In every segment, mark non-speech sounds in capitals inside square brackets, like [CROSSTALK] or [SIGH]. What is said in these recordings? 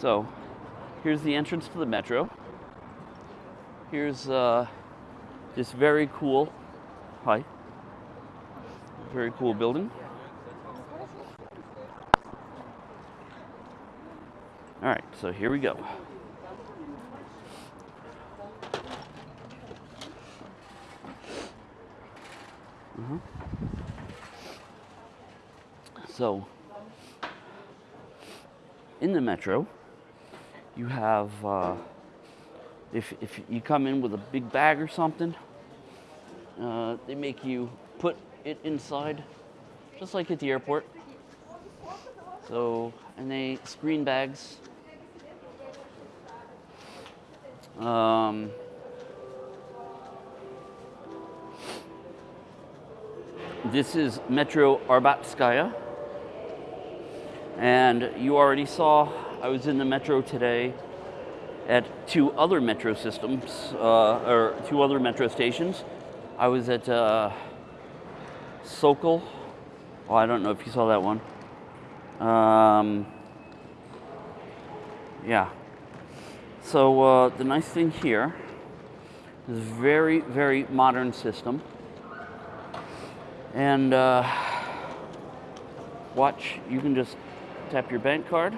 So here's the entrance to the metro. Here's uh, this very cool, hi, very cool building. All right, so here we go. Uh-huh. So, in the metro, you have, uh, if, if you come in with a big bag or something, uh, they make you put it inside, just like at the airport. So, and they screen bags. Um, this is Metro Arbatskaya. And you already saw I was in the metro today at two other metro systems, uh, or two other metro stations. I was at uh, Sokol. Oh, I don't know if you saw that one. Um, yeah. So uh, the nice thing here is very, very modern system. And uh, watch, you can just tap your bank card,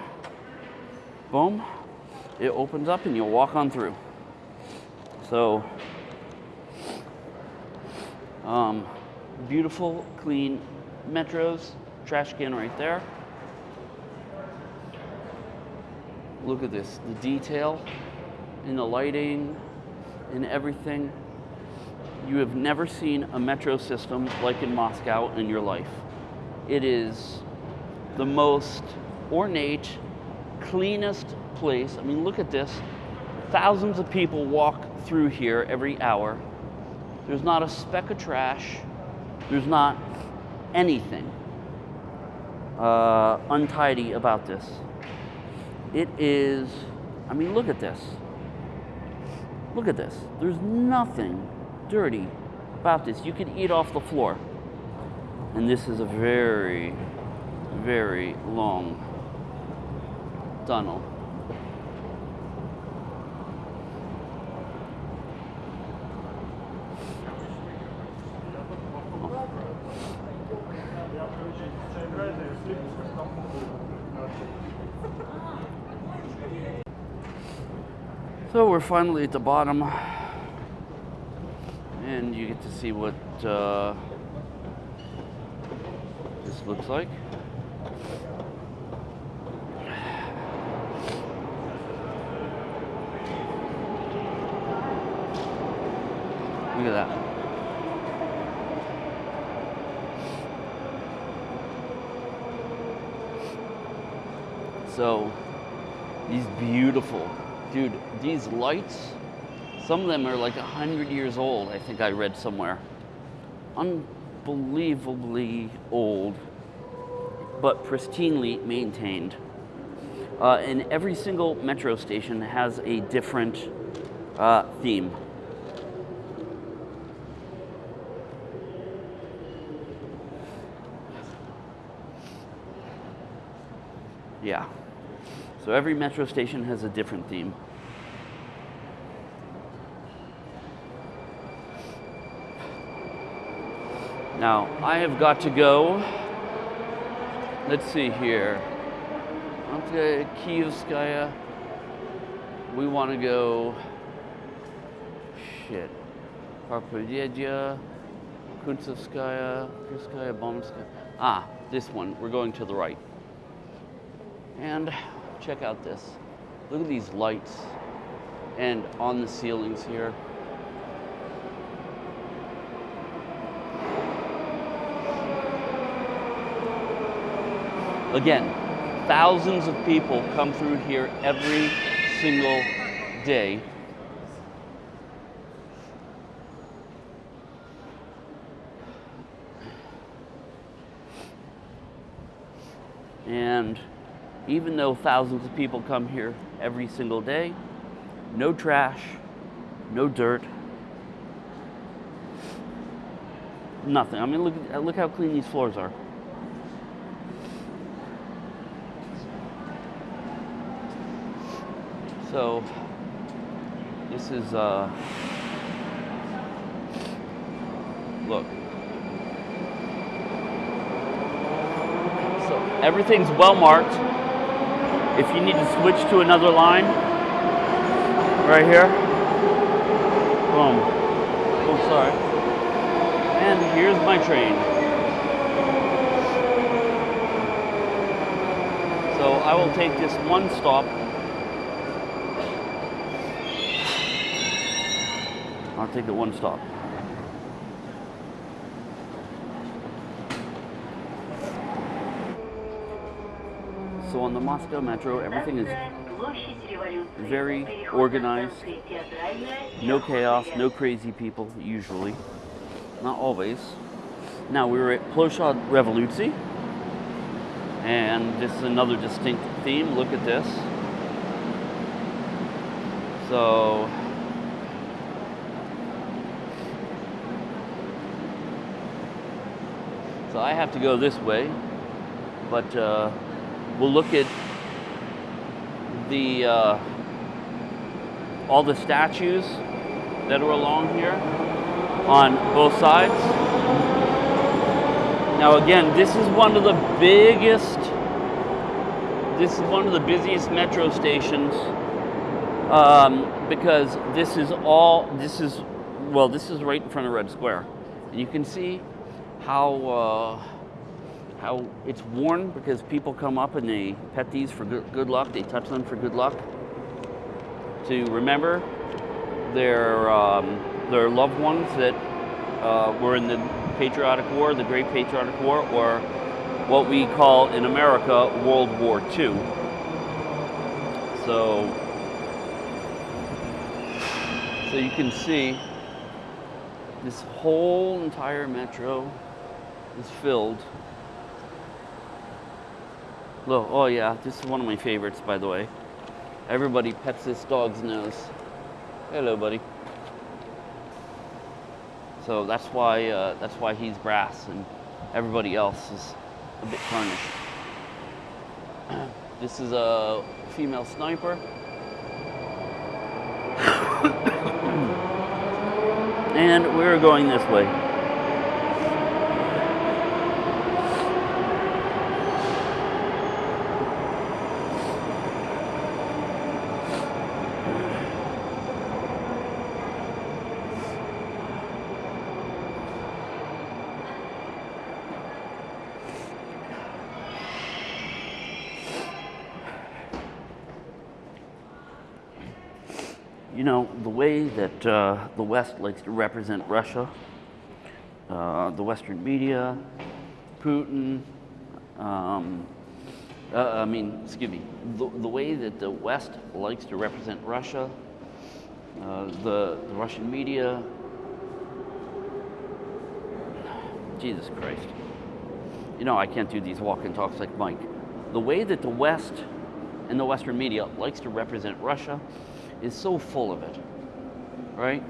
boom, it opens up and you'll walk on through. So, um, beautiful, clean metros, trash can right there. Look at this, the detail in the lighting, in everything. You have never seen a metro system like in Moscow in your life. It is the most ornate, cleanest place. I mean, look at this. Thousands of people walk through here every hour. There's not a speck of trash. There's not anything uh, untidy about this. It is, I mean, look at this. Look at this. There's nothing dirty about this. You could eat off the floor. And this is a very, very long tunnel. So we're finally at the bottom and you get to see what uh, this looks like. Look at that. So, these beautiful, dude, these lights, some of them are like 100 years old, I think I read somewhere. Unbelievably old, but pristinely maintained. Uh, and every single metro station has a different uh, theme. Yeah. So every metro station has a different theme. Now, I have got to go. Let's see here. Okay, Kievskaya. We want to go. Shit. Park Pobedy, Kuntsevskaya, Kirskaya, Bomskaya. Ah, this one. We're going to the right. And check out this. Look at these lights and on the ceilings here. Again, thousands of people come through here every single day. And even though thousands of people come here every single day, no trash, no dirt, nothing. I mean, look, look how clean these floors are. So this is uh look. So everything's well marked. If you need to switch to another line, right here. Boom. Oh, sorry. And here's my train. So I will take this one stop. I'll take the one stop. On the Moscow Metro, everything is very organized. No chaos, no crazy people, usually. Not always. Now, we were at Ploshchad Revolyutsii, and this is another distinct theme. Look at this. So, so I have to go this way, but uh, we'll look at the uh, all the statues that are along here on both sides. Now again, this is one of the biggest, this is one of the busiest metro stations um, because this is all, this is, well, this is right in front of Red Square. And you can see how, uh, how it's worn because people come up and they pet these for good, good luck, they touch them for good luck to remember their, um, their loved ones that uh, were in the Patriotic War, the Great Patriotic War, or what we call in America World War II. So, so you can see this whole entire metro is filled. Look, oh yeah, this is one of my favorites, by the way. Everybody pets this dog's nose. Hello, buddy. So that's why uh, that's why he's brass and everybody else is a bit tarnished. [CLEARS THROAT] this is a female sniper. [COUGHS] and we're going this way. You know, the way that uh, the West likes to represent Russia, uh, the Western media, Putin, um, uh, I mean, excuse me, the, the, way that the West likes to represent Russia, uh, the, the Russian media, Jesus Christ. You know, I can't do these walk and talks like Mike. The way that the West and the Western media likes to represent Russia is so full of it, right?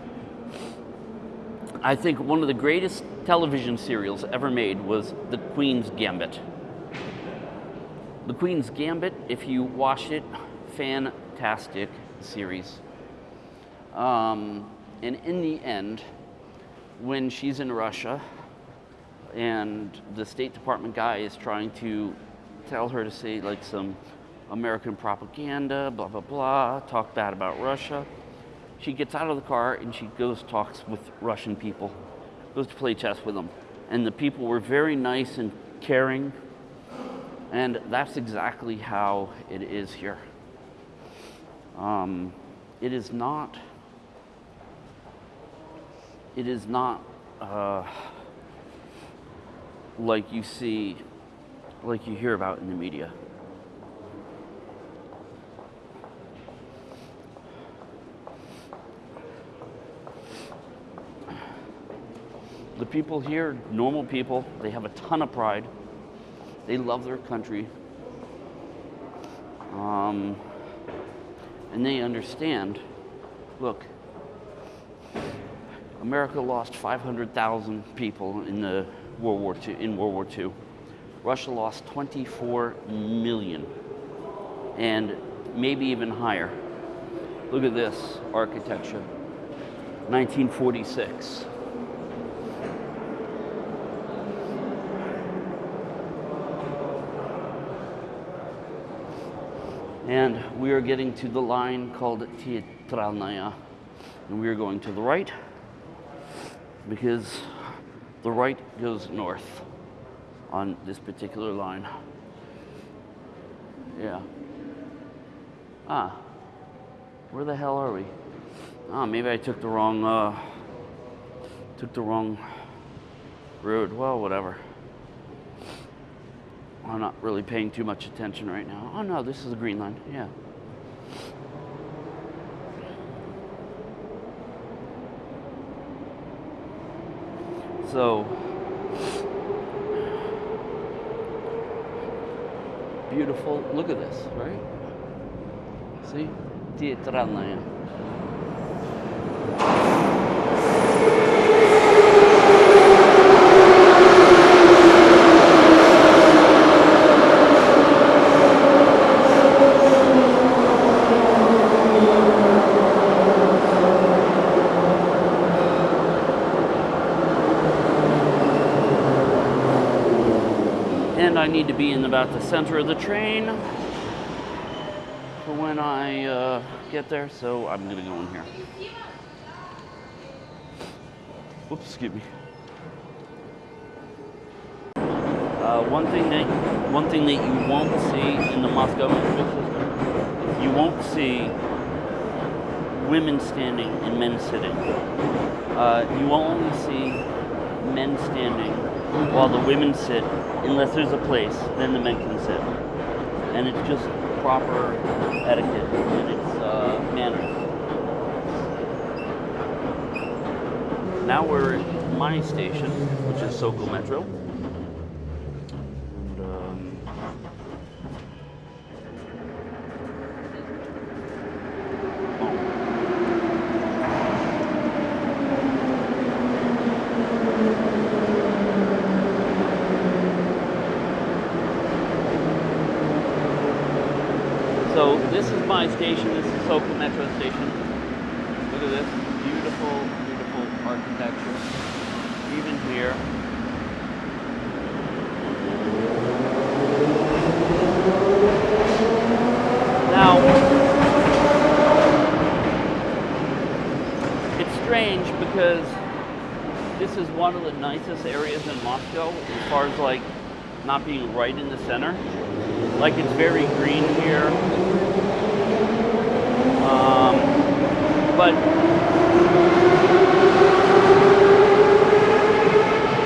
I think one of the greatest television serials ever made was The Queen's Gambit. The Queen's Gambit, if you watch it, fantastic series. Um, and in the end, when she's in Russia and the State Department guy is trying to tell her to say like some American propaganda, blah, blah, blah, talk bad about Russia. She gets out of the car and she goes talks with Russian people, goes to play chess with them. And the people were very nice and caring. And that's exactly how it is here. Um, it is not, it is not uh, like you see, like you hear about in the media. The people here, normal people, they have a ton of pride. They love their country. Um, and they understand, look, America lost 500,000 people in the World War II, in World War II. Russia lost 24 million and maybe even higher. Look at this architecture. 1946. And we are getting to the line called Teatralnaya. And we are going to the right because the right goes north on this particular line. Yeah. Ah, where the hell are we? Ah, maybe I took the wrong, uh, took the wrong road. Well, whatever. I'm not really paying too much attention right now. Oh no, this is the green line. Yeah. So beautiful. Look at this, right? See? Teatralnaya. And I need to the center of the train for when I uh, get there, so I'm gonna go in here. Whoops, excuse me. Uh, one thing that one thing that you won't see in the Moscow metro system you won't see women standing and men sitting. Uh, you will only see men standing while the women sit, unless there's a place, then the men can sit. And it's just proper etiquette and it's uh, manners. Now we're at my station, which is Sokol Metro. And, um, oh. So this is my station. This is Sokol Metro Station. Look at this beautiful, beautiful architecture. Even here. Now, it's strange because this is one of the nicest areas in Moscow as far as like not being right in the center. Like it's very green here. Um, but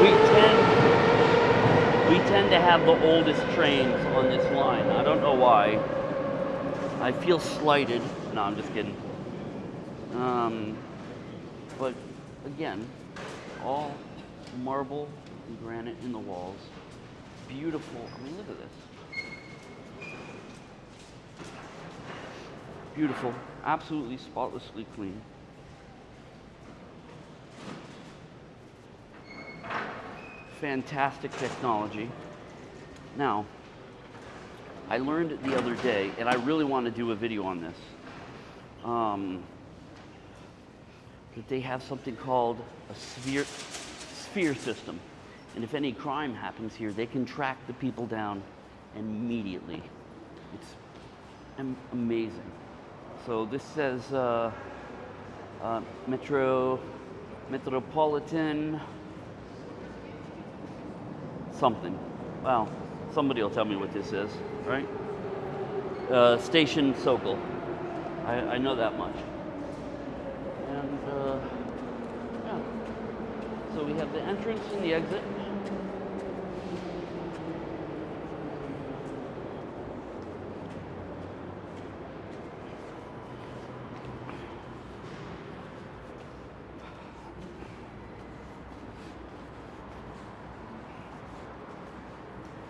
we tend we tend to have the oldest trains on this line. I don't know why. I feel slighted. No, I'm just kidding. Um, but again, all marble and granite in the walls. Beautiful. I mean, look at this. Beautiful. Absolutely spotlessly clean. Fantastic technology. Now, I learned the other day, and I really want to do a video on this, um, that they have something called a sphere, sphere system. And if any crime happens here, they can track the people down immediately. It's amazing. So this says uh, uh, Metro, Metropolitan, something. Well, somebody will tell me what this is, right? Uh, Station Sokol. I, I know that much. And uh, yeah. So we have the entrance and the exit.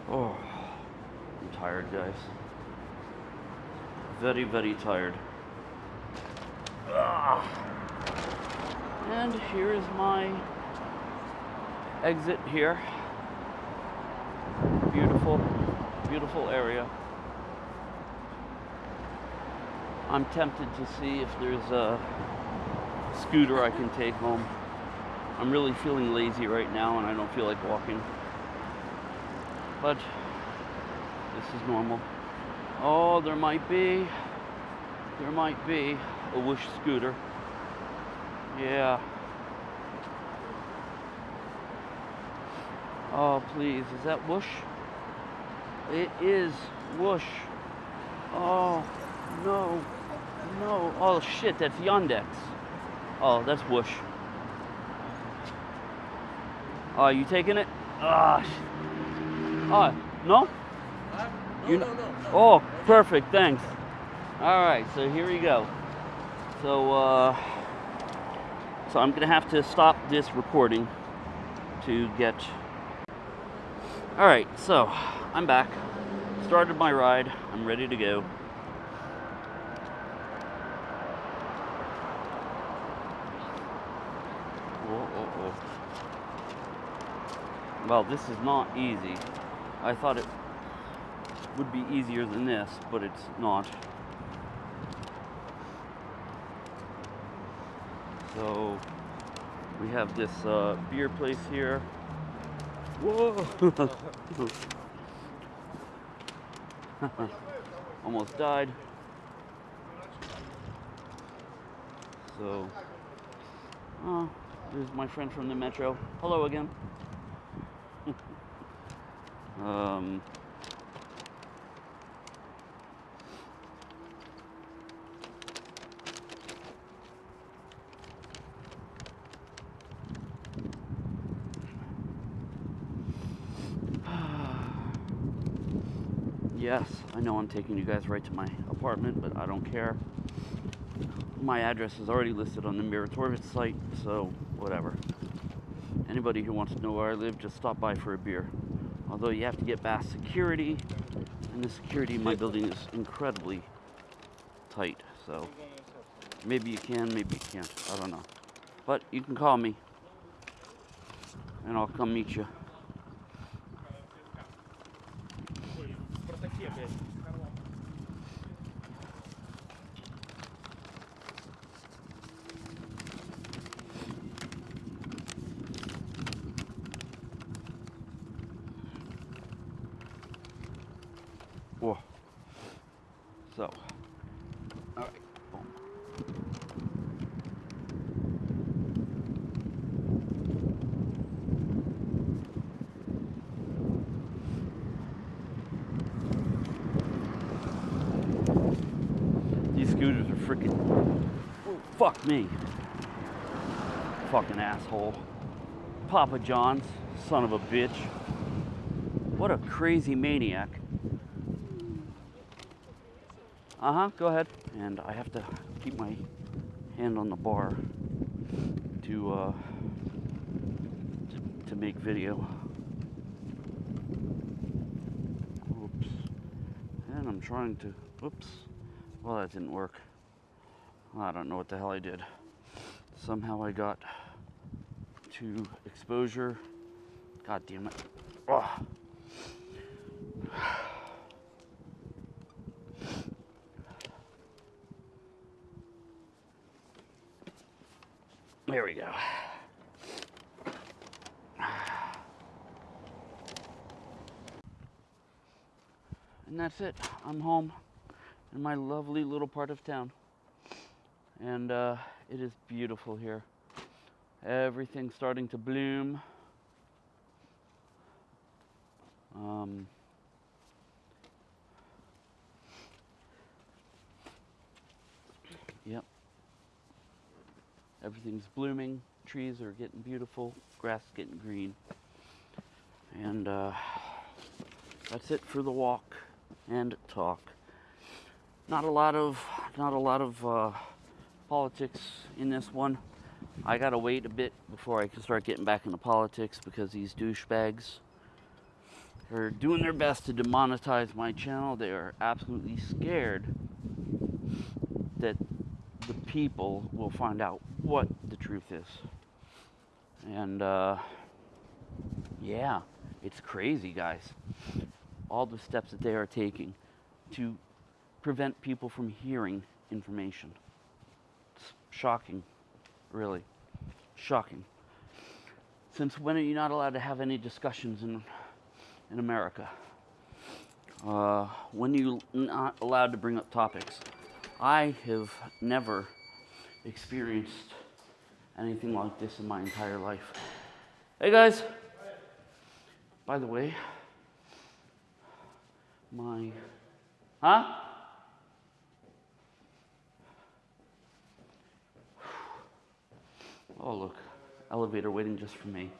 Oh, I'm tired, guys. Very, very tired. And here is my exit here. Beautiful, beautiful area. I'm tempted to see if there's a scooter I can take home. I'm really feeling lazy right now and I don't feel like walking. But this is normal. Oh, there might be, there might be a Whoosh scooter. Yeah. Oh, please, is that Whoosh? It is Whoosh. Oh, no, no. Oh, shit, that's Yandex. Oh, that's Whoosh. Oh, you taking it? Ah, oh, no? You no, no. Oh, perfect, thanks. All right, so here we go. So, uh, so I'm gonna have to stop this recording to get. All right, so I'm back. Started my ride. I'm ready to go. Well, this is not easy. I thought it would be easier than this, but it's not. So we have this uh, beer place here. Whoa! [LAUGHS] Almost died. So, oh, there's my friend from the metro. Hello again. [LAUGHS] um, Yes, I know I'm taking you guys right to my apartment, but I don't care. My address is already listed on the Myrotvorets site, so whatever. Anybody who wants to know where I live, just stop by for a beer. Although you have to get past security, and the security in my building is incredibly tight, so maybe you can, maybe you can't. I don't know. But you can call me, and I'll come meet you. Fuck me. Fucking asshole. Papa John's, son of a bitch. What a crazy maniac. Uh huh, go ahead. And I have to keep my hand on the bar to, uh, to, to make video. Oops. And I'm trying to, oops. Well, that didn't work. I don't know what the hell I did. Somehow I got to exposure. God damn it. There we go. And that's it. I'm home in my lovely little part of town. And uh, it is beautiful here. Everything's starting to bloom. Um, yep. Everything's blooming. Trees are getting beautiful. Grass is getting green. And uh, that's it for the walk and talk. Not a lot of not a lot of uh, politics in this one. I gotta wait a bit before I can start getting back into politics because these douchebags are doing their best to demonetize my channel. They are absolutely scared that the people will find out what the truth is. And uh, yeah, it's crazy, guys. All the steps that they are taking to prevent people from hearing information. Shocking, really. Shocking. Since when are you not allowed to have any discussions in, in America? Uh, when are you not allowed to bring up topics? I have never experienced anything like this in my entire life. Hey guys! By the way, my. Huh? Oh, look, elevator waiting just for me.